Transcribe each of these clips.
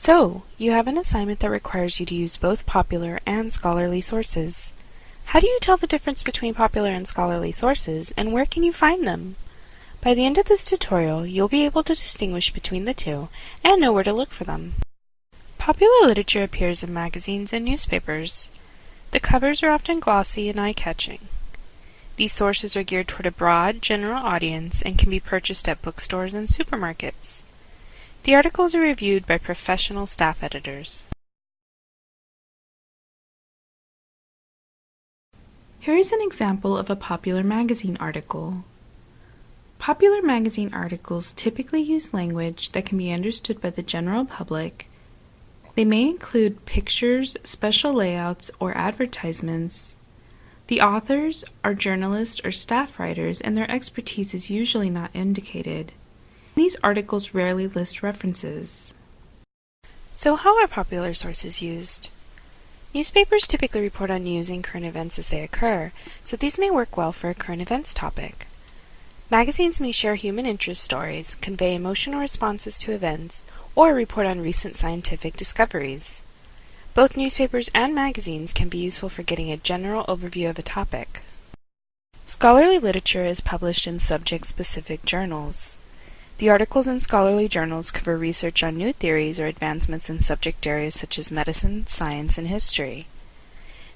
So, you have an assignment that requires you to use both popular and scholarly sources. How do you tell the difference between popular and scholarly sources, and where can you find them? By the end of this tutorial, you'll be able to distinguish between the two and know where to look for them. Popular literature appears in magazines and newspapers. The covers are often glossy and eye-catching. These sources are geared toward a broad, general audience and can be purchased at bookstores and supermarkets. The articles are reviewed by professional staff editors. Here is an example of a popular magazine article. Popular magazine articles typically use language that can be understood by the general public. They may include pictures, special layouts, or advertisements. The authors are journalists or staff writers, and their expertise is usually not indicated. These articles rarely list references. So how are popular sources used? Newspapers typically report on news and current events as they occur, so these may work well for a current events topic. Magazines may share human interest stories, convey emotional responses to events, or report on recent scientific discoveries. Both newspapers and magazines can be useful for getting a general overview of a topic. Scholarly literature is published in subject-specific journals. The articles in scholarly journals cover research on new theories or advancements in subject areas such as medicine, science, and history.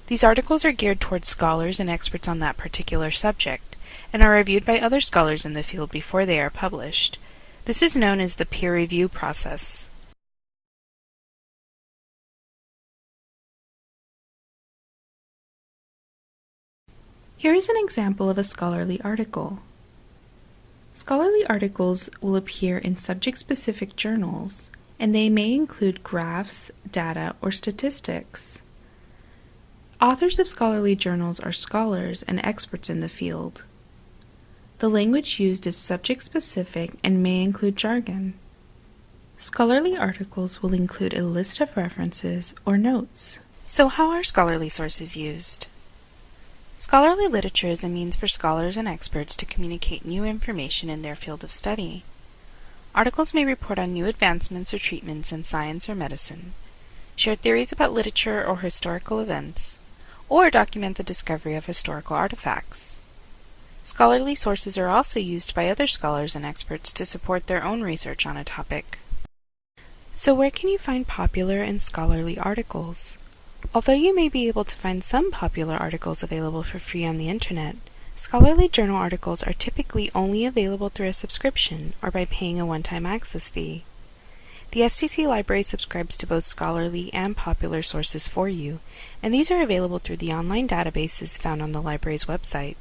These articles are geared towards scholars and experts on that particular subject, and are reviewed by other scholars in the field before they are published. This is known as the peer review process. Here is an example of a scholarly article. Scholarly articles will appear in subject-specific journals, and they may include graphs, data, or statistics. Authors of scholarly journals are scholars and experts in the field. The language used is subject-specific and may include jargon. Scholarly articles will include a list of references or notes. So how are scholarly sources used? Scholarly literature is a means for scholars and experts to communicate new information in their field of study. Articles may report on new advancements or treatments in science or medicine, share theories about literature or historical events, or document the discovery of historical artifacts. Scholarly sources are also used by other scholars and experts to support their own research on a topic. So where can you find popular and scholarly articles? Although you may be able to find some popular articles available for free on the internet, scholarly journal articles are typically only available through a subscription or by paying a one-time access fee. The STC library subscribes to both scholarly and popular sources for you, and these are available through the online databases found on the library's website.